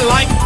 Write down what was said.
I like